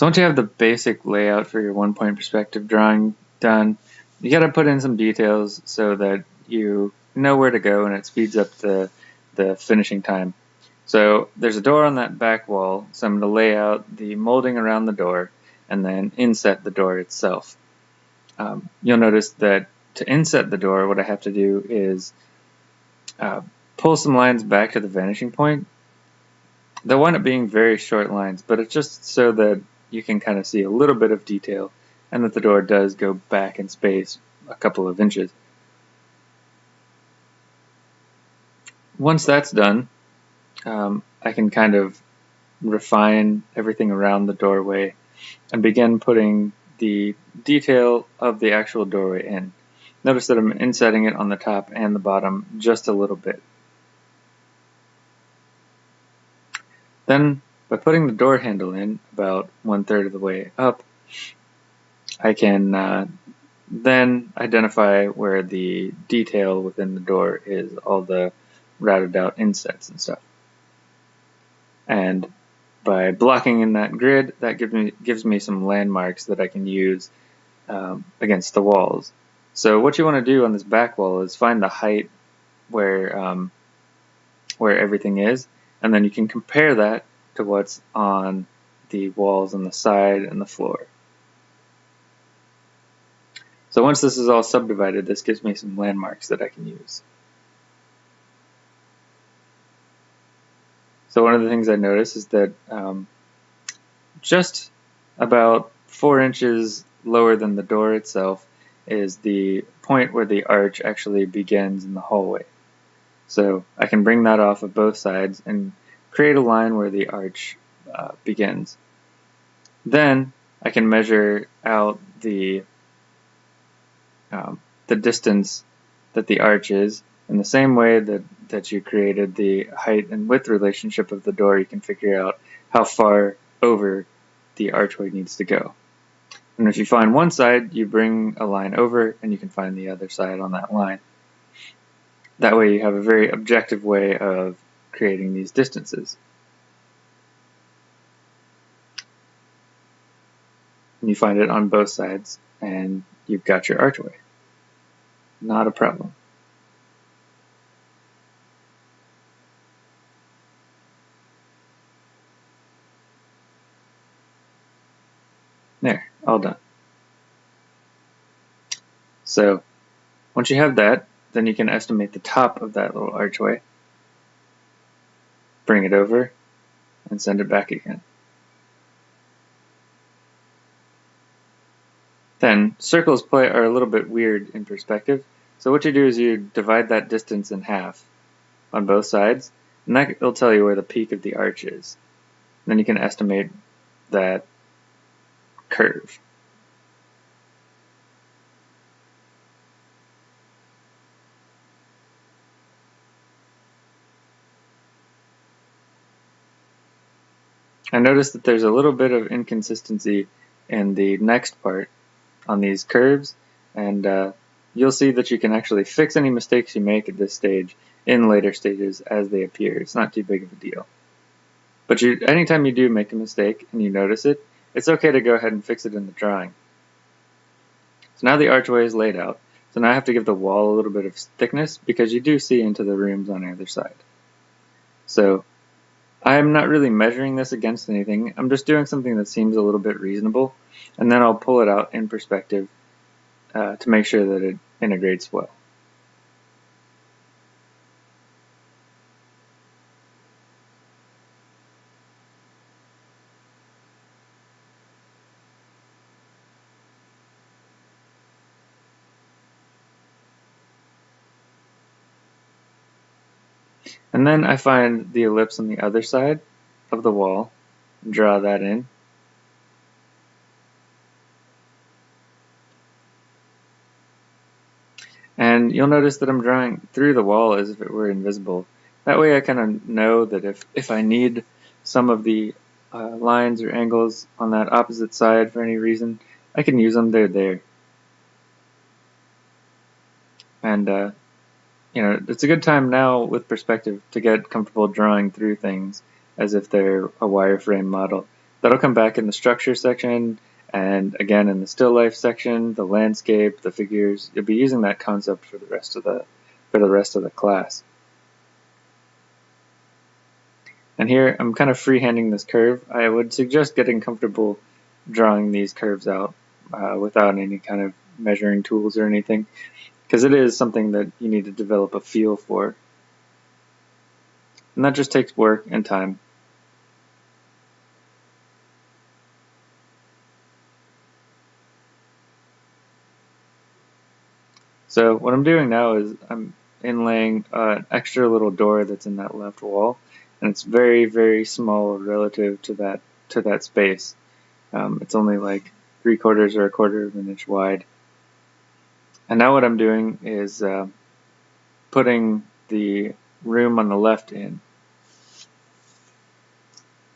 So once you have the basic layout for your one point perspective drawing done, you got to put in some details so that you know where to go and it speeds up the, the finishing time. So there's a door on that back wall, so I'm going to lay out the molding around the door and then inset the door itself. Um, you'll notice that to inset the door, what I have to do is uh, pull some lines back to the vanishing point. They'll wind up being very short lines, but it's just so that you can kind of see a little bit of detail and that the door does go back in space a couple of inches. Once that's done, um, I can kind of refine everything around the doorway and begin putting the detail of the actual doorway in. Notice that I'm insetting it on the top and the bottom just a little bit. Then, by putting the door handle in about one third of the way up, I can uh, then identify where the detail within the door is, all the routed out insets and stuff. And by blocking in that grid, that gives me gives me some landmarks that I can use um, against the walls. So what you want to do on this back wall is find the height where um, where everything is, and then you can compare that to what's on the walls on the side and the floor. So once this is all subdivided, this gives me some landmarks that I can use. So one of the things I noticed is that um, just about four inches lower than the door itself is the point where the arch actually begins in the hallway. So I can bring that off of both sides and create a line where the arch uh, begins. Then I can measure out the um, the distance that the arch is in the same way that, that you created the height and width relationship of the door, you can figure out how far over the archway needs to go. And if you find one side, you bring a line over and you can find the other side on that line. That way you have a very objective way of creating these distances. And you find it on both sides and you've got your archway. Not a problem. There, all done. So once you have that, then you can estimate the top of that little archway, bring it over, and send it back again. Then circles play are a little bit weird in perspective. So what you do is you divide that distance in half on both sides, and that will tell you where the peak of the arch is. Then you can estimate that curve. I noticed that there's a little bit of inconsistency in the next part on these curves and uh, you'll see that you can actually fix any mistakes you make at this stage in later stages as they appear. It's not too big of a deal. But you, anytime you do make a mistake and you notice it, it's okay to go ahead and fix it in the drawing. So now the archway is laid out. So now I have to give the wall a little bit of thickness because you do see into the rooms on either side. So I'm not really measuring this against anything. I'm just doing something that seems a little bit reasonable. And then I'll pull it out in perspective uh, to make sure that it integrates well. And then I find the ellipse on the other side of the wall, and draw that in. And you'll notice that I'm drawing through the wall as if it were invisible. That way I kind of know that if, if I need some of the uh, lines or angles on that opposite side for any reason, I can use them, they're there. And uh, you know, it's a good time now with perspective to get comfortable drawing through things as if they're a wireframe model That'll come back in the structure section and again in the still life section, the landscape, the figures. You'll be using that concept for the rest of the for the rest of the class. And here I'm kind of freehanding this curve. I would suggest getting comfortable drawing these curves out uh, without any kind of measuring tools or anything because it is something that you need to develop a feel for. And that just takes work and time. So what I'm doing now is I'm inlaying uh, an extra little door that's in that left wall, and it's very, very small relative to that to that space. Um, it's only like three quarters or a quarter of an inch wide. And now what I'm doing is uh, putting the room on the left in.